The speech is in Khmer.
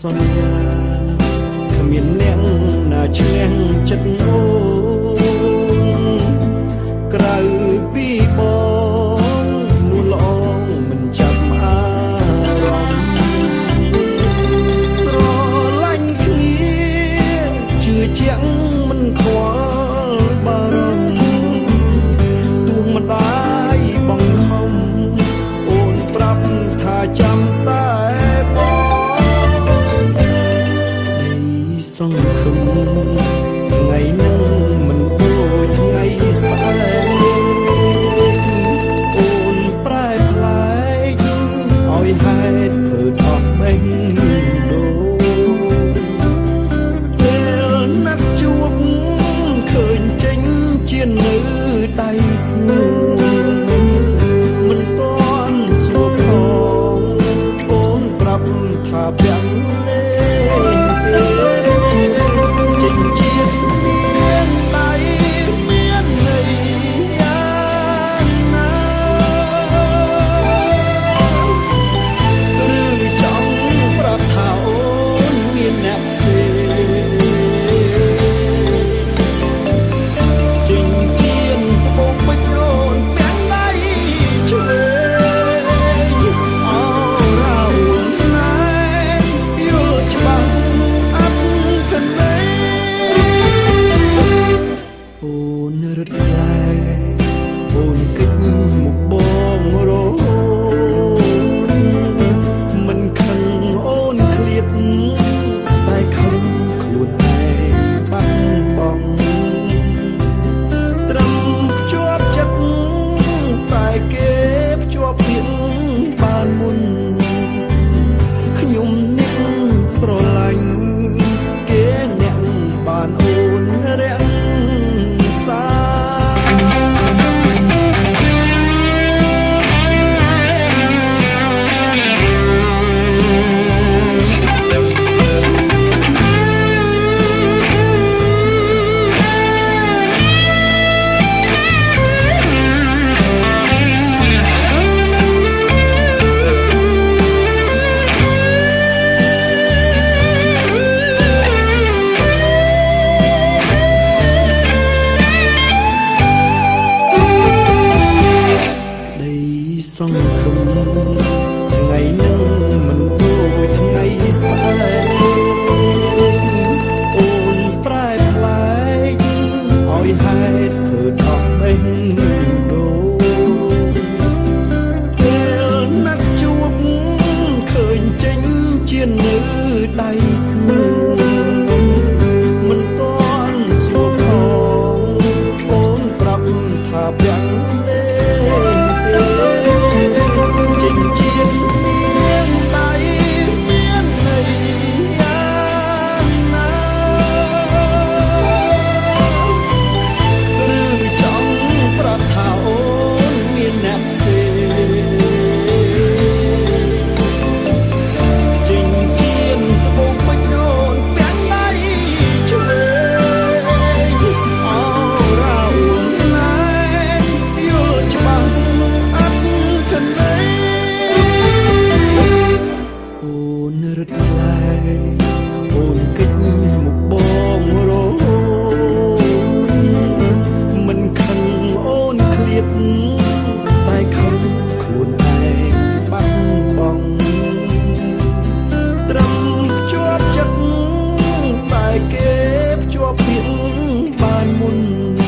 សន្យាគ្មានអ្នកណាឈ្នះចិត្តអូ Christmas. insan kılmış រត់ថ្លៃអូនគិតមកបងរោមិនខឹងអូនឃ្លាតតែខឹងខ្លួនឯងបាត់បង់ត្រឹមជាប់ចិត្តតែគេភ្ជាប់ពាក្យបានមុន